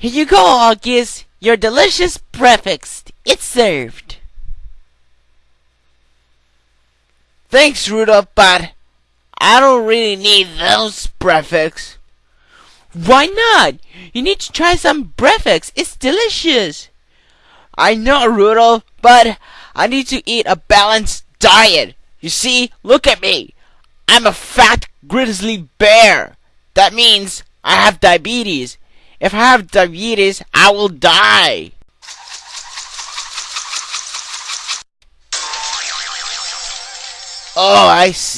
Here you go, August. Your delicious breakfast. It's served. Thanks, Rudolph, but I don't really need those breakfasts. Why not? You need to try some breakfast. It's delicious. I know, Rudolph, but I need to eat a balanced diet. You see, look at me. I'm a fat grizzly bear. That means I have diabetes. If I have diabetes, I will die. Oh, I see.